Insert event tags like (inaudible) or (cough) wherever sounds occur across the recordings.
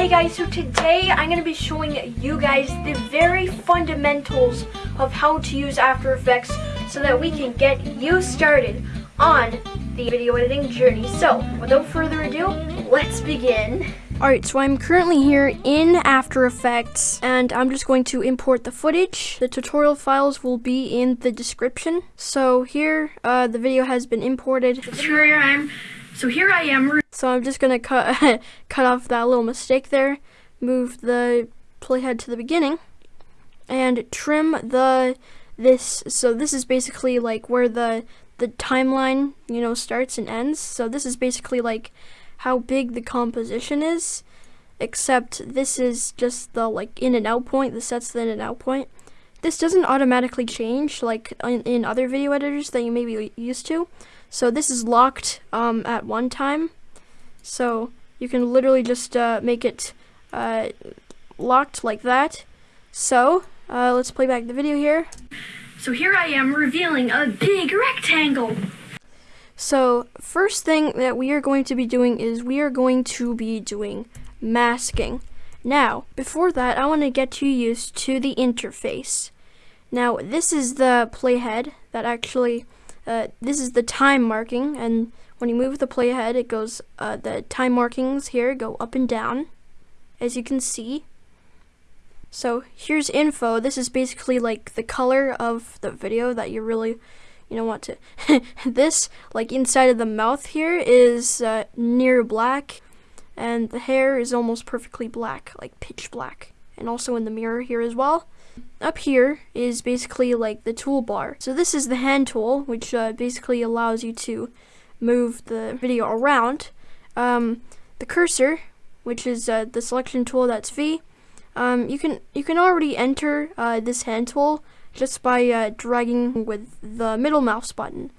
Hey guys, so today I'm going to be showing you guys the very fundamentals of how to use After Effects so that we can get you started on the video editing journey. So, without further ado, let's begin. Alright, so I'm currently here in After Effects and I'm just going to import the footage. The tutorial files will be in the description. So here, uh, the video has been imported. So here I am. So here I am. So I'm just gonna cut (laughs) cut off that little mistake there, move the playhead to the beginning, and trim the this. So this is basically like where the the timeline you know starts and ends. So this is basically like how big the composition is, except this is just the like in and out point, the sets the in and out point. This doesn't automatically change like in, in other video editors that you may be used to. So this is locked um, at one time. So you can literally just uh, make it uh, locked like that. So uh, let's play back the video here. So here I am revealing a big rectangle. So first thing that we are going to be doing is we are going to be doing masking. Now, before that, I want to get you used to the interface. Now, this is the playhead that actually, uh, this is the time marking, and when you move the playhead, it goes, uh, the time markings here go up and down, as you can see. So here's info. This is basically like the color of the video that you really you don't want to. (laughs) this, like inside of the mouth here, is uh, near black, and the hair is almost perfectly black, like pitch black. And also in the mirror here as well. Up here is basically like the toolbar. So this is the hand tool, which uh, basically allows you to move the video around. Um, the cursor, which is uh, the selection tool, that's V. Um, you can you can already enter uh, this hand tool just by uh, dragging with the middle mouse button.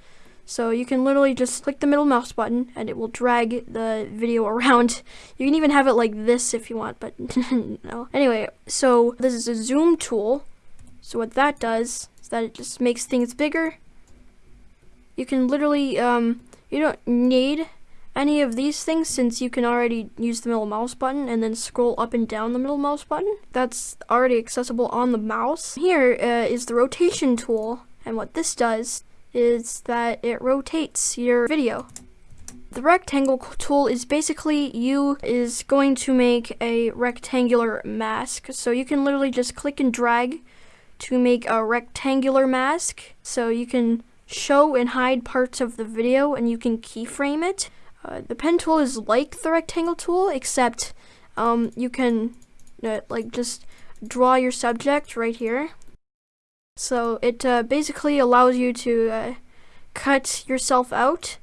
So you can literally just click the middle mouse button and it will drag the video (laughs) around. You can even have it like this if you want, but (laughs) no. Anyway, so this is a zoom tool. So what that does is that it just makes things bigger. You can literally, um, you don't need any of these things since you can already use the middle mouse button and then scroll up and down the middle mouse button. That's already accessible on the mouse. Here uh, is the rotation tool and what this does is that it rotates your video. The rectangle tool is basically you is going to make a rectangular mask. So you can literally just click and drag to make a rectangular mask. So you can show and hide parts of the video and you can keyframe it. Uh, the pen tool is like the rectangle tool, except um, you can uh, like just draw your subject right here. So it uh, basically allows you to uh, cut yourself out.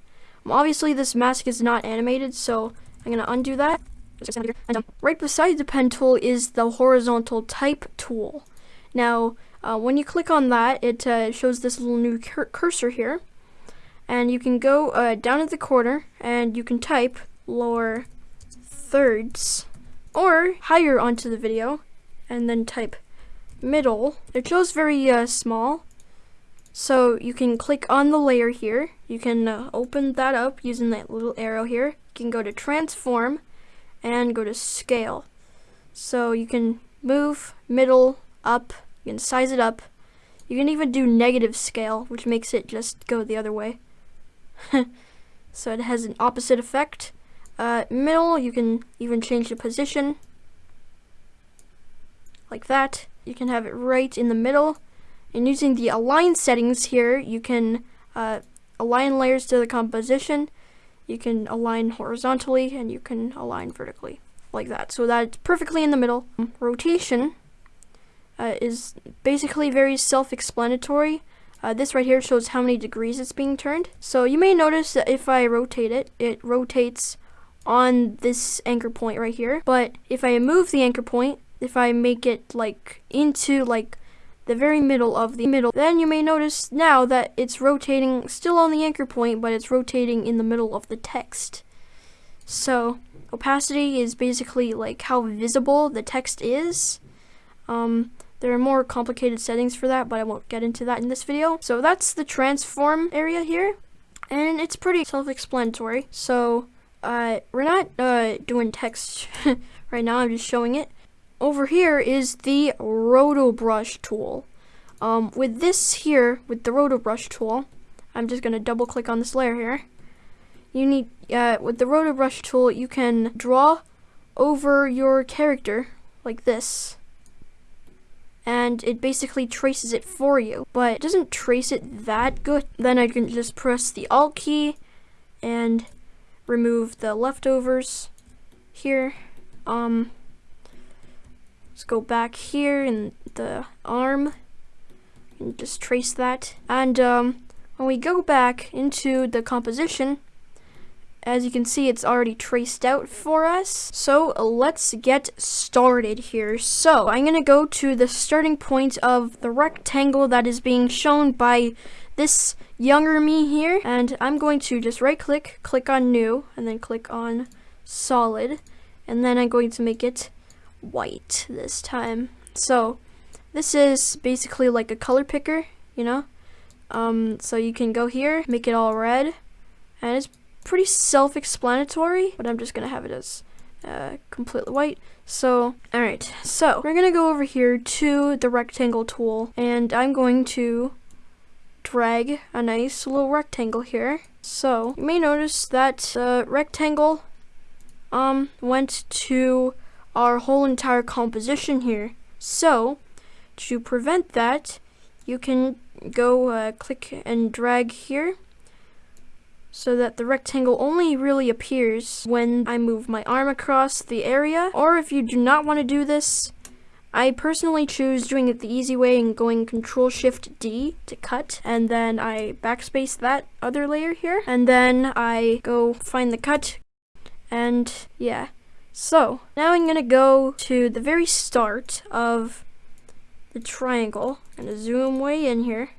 Um, obviously this mask is not animated, so I'm going to undo that. And um, right beside the pen tool is the horizontal type tool. Now, uh, when you click on that, it uh, shows this little new cur cursor here and you can go uh, down at the corner and you can type lower thirds or higher onto the video and then type middle. It shows very uh, small so you can click on the layer here. You can uh, open that up using that little arrow here. You can go to transform and go to scale. So you can move middle up, you can size it up. You can even do negative scale, which makes it just go the other way. (laughs) so it has an opposite effect. Uh, middle, you can even change the position. Like that. You can have it right in the middle. And using the align settings here, you can uh, align layers to the composition. You can align horizontally and you can align vertically like that. So that's perfectly in the middle. Rotation uh, is basically very self-explanatory. Uh, this right here shows how many degrees it's being turned. So you may notice that if I rotate it, it rotates on this anchor point right here. But if I move the anchor point, if I make it like into like the very middle of the middle, then you may notice now that it's rotating still on the anchor point, but it's rotating in the middle of the text. So opacity is basically like how visible the text is. Um, there are more complicated settings for that, but I won't get into that in this video. So that's the transform area here, and it's pretty self-explanatory. So uh, we're not uh, doing text (laughs) right now, I'm just showing it. Over here is the rotobrush tool. Um, with this here, with the rotobrush tool, I'm just going to double click on this layer here. You need, uh, with the rotobrush tool, you can draw over your character like this. And it basically traces it for you, but it doesn't trace it that good. Then I can just press the Alt key and remove the leftovers here. Um, let's go back here in the arm and just trace that. And um, when we go back into the composition, as you can see, it's already traced out for us. So let's get started here. So I'm gonna go to the starting point of the rectangle that is being shown by this younger me here. And I'm going to just right click, click on new, and then click on solid. And then I'm going to make it white this time. So this is basically like a color picker, you know? Um, so you can go here, make it all red, and it's pretty self-explanatory, but I'm just gonna have it as uh, completely white. So, alright, so we're gonna go over here to the rectangle tool, and I'm going to drag a nice little rectangle here. So, you may notice that uh, rectangle um, went to our whole entire composition here. So, to prevent that, you can go uh, click and drag here so that the rectangle only really appears when I move my arm across the area. Or if you do not want to do this, I personally choose doing it the easy way and going Control Shift D to cut and then I backspace that other layer here and then I go find the cut and yeah. So now I'm gonna go to the very start of the triangle. I'm gonna zoom way in here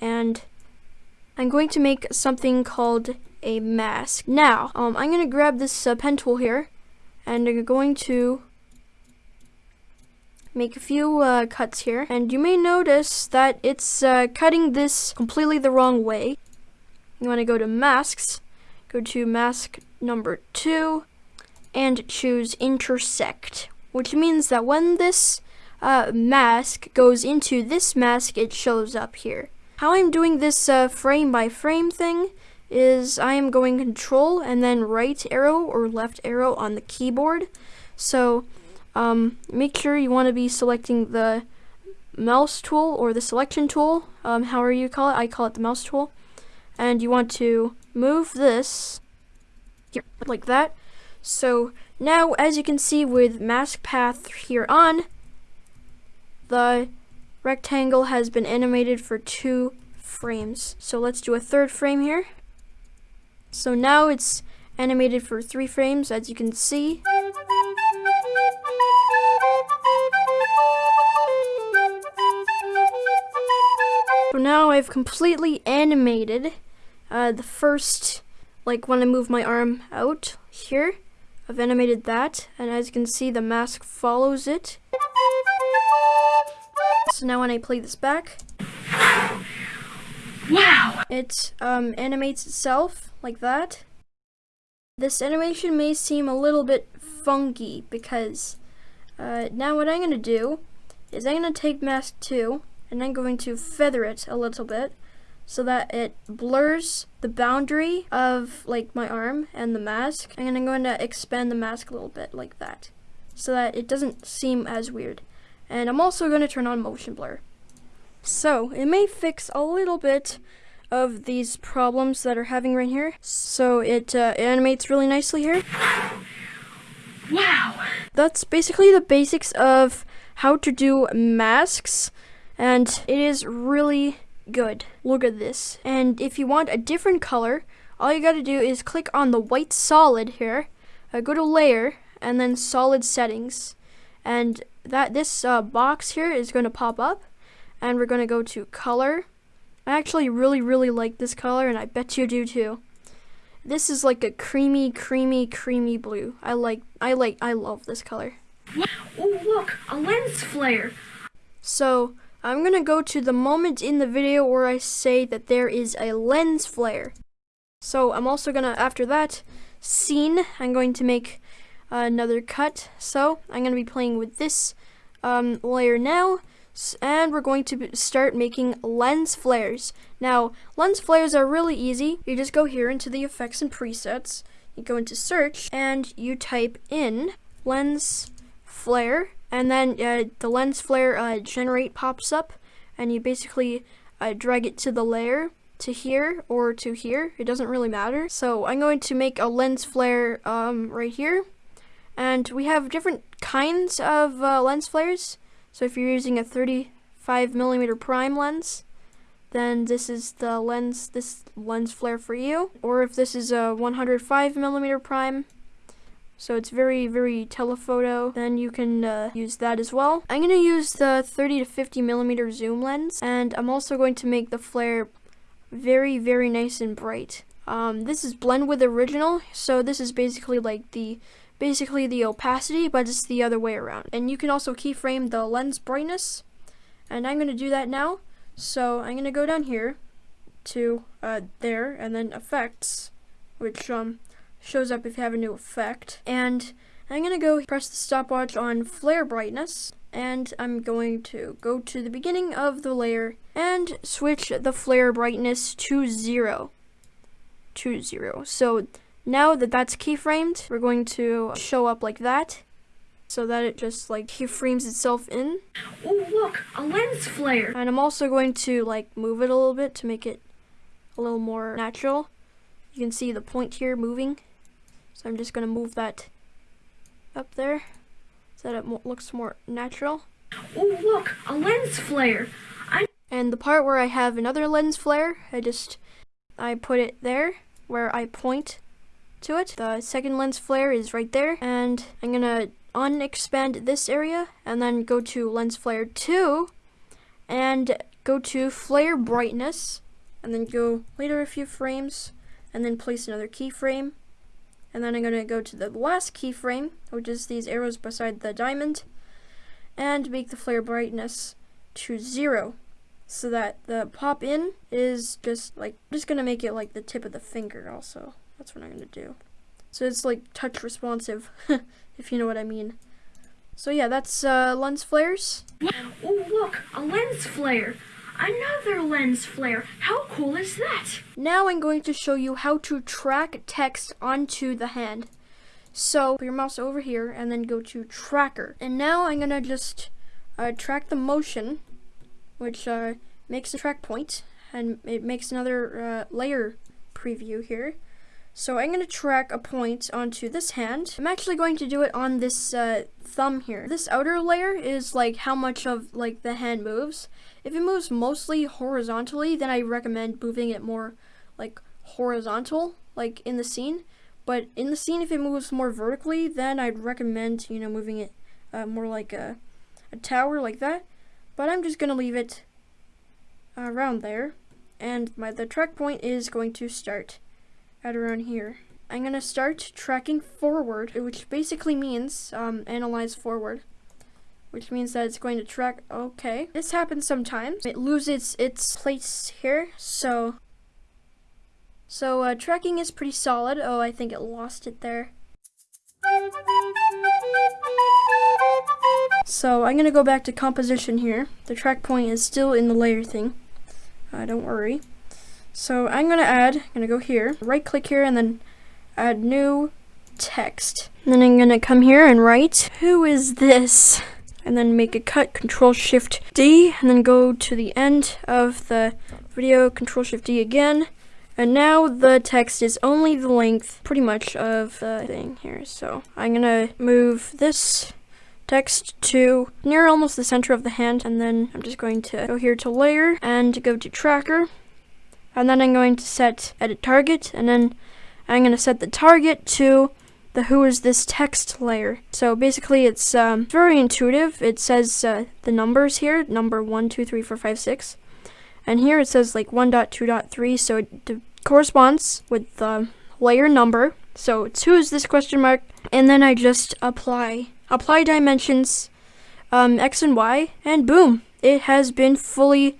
and I'm going to make something called a mask. Now, um, I'm going to grab this uh, pen tool here, and I'm going to make a few uh, cuts here. And you may notice that it's uh, cutting this completely the wrong way. You want to go to masks, go to mask number two, and choose intersect, which means that when this uh, mask goes into this mask, it shows up here. How I'm doing this uh, frame by frame thing is I am going control and then right arrow or left arrow on the keyboard. So um, make sure you want to be selecting the mouse tool or the selection tool, um, however you call it. I call it the mouse tool. And you want to move this here, like that. So now, as you can see with mask path here on, the rectangle has been animated for two frames. So let's do a third frame here. So now it's animated for three frames, as you can see. So now I've completely animated uh, the first, like when I move my arm out here, I've animated that, and as you can see, the mask follows it. So now when I play this back, wow, it um, animates itself like that. This animation may seem a little bit funky because uh, now what I'm going to do is I'm going to take mask 2 and I'm going to feather it a little bit so that it blurs the boundary of like my arm and the mask and I'm going to expand the mask a little bit like that so that it doesn't seem as weird. And I'm also going to turn on motion blur. So it may fix a little bit of these problems that are having right here. So it uh, animates really nicely here. Wow! That's basically the basics of how to do masks. And it is really good. Look at this. And if you want a different color, all you gotta do is click on the white solid here, uh, go to layer, and then solid settings. And that this uh, box here is going to pop up and we're going to go to color. I actually really, really like this color and I bet you do too. This is like a creamy, creamy, creamy blue. I like, I like, I love this color. Oh, look, a lens flare. So, I'm going to go to the moment in the video where I say that there is a lens flare. So, I'm also going to, after that, scene, I'm going to make another cut. So I'm going to be playing with this um, layer now and we're going to start making lens flares. Now, lens flares are really easy. You just go here into the effects and presets, you go into search, and you type in lens flare, and then uh, the lens flare uh, generate pops up, and you basically uh, drag it to the layer to here or to here. It doesn't really matter. So I'm going to make a lens flare um, right here. And we have different kinds of uh, lens flares. So if you're using a 35 millimeter prime lens, then this is the lens, this lens flare for you. Or if this is a 105 millimeter prime, so it's very, very telephoto, then you can uh, use that as well. I'm going to use the 30 to 50 millimeter zoom lens, and I'm also going to make the flare very, very nice and bright. Um, this is blend with original, so this is basically like the basically the opacity, but it's the other way around. And you can also keyframe the lens brightness, and I'm going to do that now. So I'm going to go down here to uh, there, and then effects, which um, shows up if you have a new effect. And I'm going to go press the stopwatch on flare brightness, and I'm going to go to the beginning of the layer and switch the flare brightness to zero. To zero. So now that that's keyframed, we're going to show up like that so that it just like keyframes itself in. Oh look, a lens flare. And I'm also going to like move it a little bit to make it a little more natural. You can see the point here moving. So I'm just going to move that up there so that it mo looks more natural. Oh look, a lens flare. I and the part where I have another lens flare, I just I put it there where I point to it. The second lens flare is right there, and I'm gonna unexpand this area, and then go to lens flare 2, and go to flare brightness, and then go later a few frames, and then place another keyframe. And then I'm gonna go to the last keyframe, which is these arrows beside the diamond, and make the flare brightness to zero so that the pop in is just like just gonna make it like the tip of the finger also that's what I'm gonna do. So it's like touch responsive, (laughs) if you know what I mean. So yeah, that's uh, lens flares. Oh look, a lens flare. Another lens flare. How cool is that? Now I'm going to show you how to track text onto the hand. So put your mouse over here and then go to tracker. And now I'm gonna just uh, track the motion, which uh, makes a track point, and it makes another uh, layer preview here. So I'm going to track a point onto this hand. I'm actually going to do it on this uh, thumb here. This outer layer is like how much of like the hand moves. If it moves mostly horizontally, then I recommend moving it more like horizontal, like in the scene. But in the scene, if it moves more vertically, then I'd recommend, you know, moving it uh, more like a, a tower like that. But I'm just going to leave it around there. And my the track point is going to start at around here. I'm going to start tracking forward, which basically means um, analyze forward, which means that it's going to track, okay. This happens sometimes. It loses its place here, so, so uh, tracking is pretty solid. Oh, I think it lost it there. So I'm going to go back to composition here. The track point is still in the layer thing. Uh, don't worry. So I'm to add, I'm to go here, right click here and then add new text. And then I'm to come here and write, who is this? And then make a cut, control shift D, and then go to the end of the video, control shift D again. And now the text is only the length, pretty much, of the thing here. So I'm gonna move this text to near almost the center of the hand, and then I'm just going to go here to layer and go to tracker and then I'm going to set edit target and then I'm going to set the target to the who is this text layer. So basically it's um, very intuitive. It says uh, the numbers here, number 1, 2, 3, 4, 5, 6. And here it says like 1.2.3 so it corresponds with the layer number. So it's who is this question mark and then I just apply apply dimensions um, x and y and boom it has been fully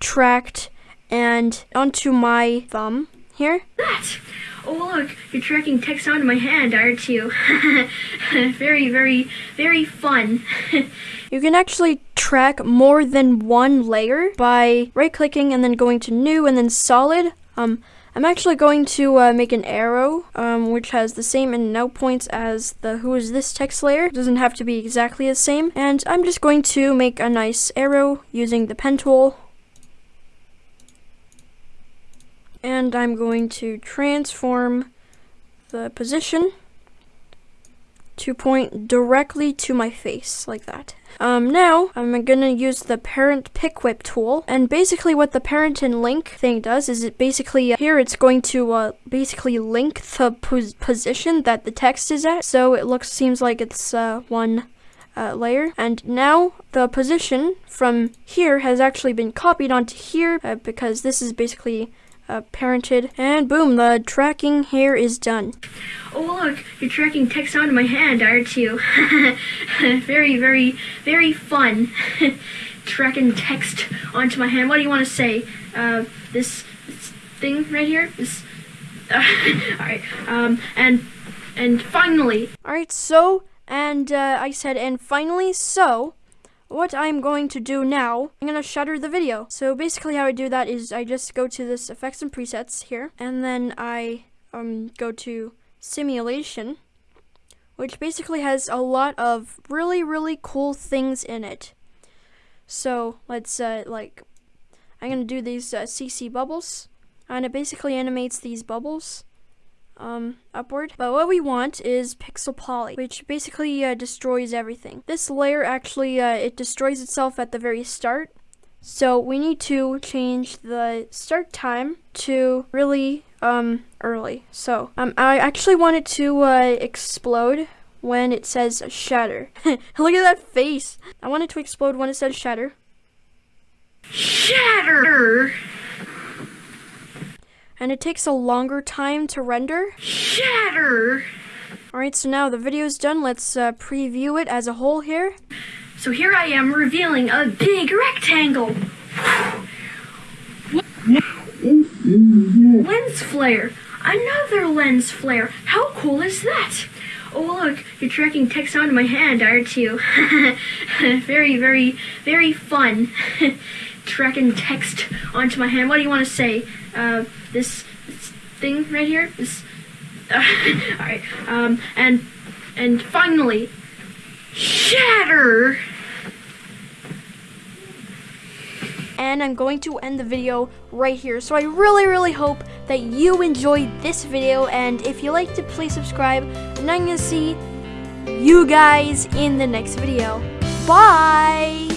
tracked and onto my thumb here. That! Oh look, you're tracking text onto my hand, aren't you? (laughs) very, very, very fun. (laughs) You can actually track more than one layer by right clicking and then going to new and then solid. Um, I'm actually going to uh, make an arrow um, which has the same in and out points as the who is this text layer. It doesn't have to be exactly the same. And I'm just going to make a nice arrow using the pen tool. And I'm going to transform the position to point directly to my face like that. Um, now I'm gonna use the parent pick whip tool and basically what the parent and link thing does is it basically uh, here it's going to uh, basically link the pos position that the text is at so it looks seems like it's uh, one uh, layer. And now the position from here has actually been copied onto here uh, because this is basically uh, parented. And boom, the tracking here is done. Oh look, you're tracking text onto my hand, aren't you? (laughs) very, very, very fun. (laughs) tracking text onto my hand. What do you want to say? Uh, this, this thing right here? This. Uh, (laughs) all right. Um, and and finally. All right. So and uh, I said, and finally, so what I'm going to do now, I'm going to shutter the video. So basically how I do that is I just go to this effects and presets here, and then I um, go to simulation, which basically has a lot of really, really cool things in it. So let's, uh, like, I'm going to do these uh, CC bubbles, and it basically animates these bubbles um, upward. But what we want is Pixel Polly, which basically uh, destroys everything. This layer actually, uh, it destroys itself at the very start. So we need to change the start time to really um, early. So um, I actually want it to uh, explode when it says shatter. (laughs) Look at that face. I want it to explode when it says shatter. Shatter! And it takes a longer time to render. Shatter! Alright, so now the video's done. Let's uh, preview it as a whole here. So here I am revealing a big rectangle. lens flare. Another lens flare. How cool is that? Oh look, you're tracking text onto my hand, aren't you? (laughs) very, very, very fun. (laughs) tracking text onto my hand. What do you want to say? Uh, this, this thing right here. This. (laughs) All right. Um, and and finally, shatter. And I'm going to end the video right here. So I really, really hope that you enjoyed this video. And if you liked it, please subscribe. And I'm going to see you guys in the next video. Bye!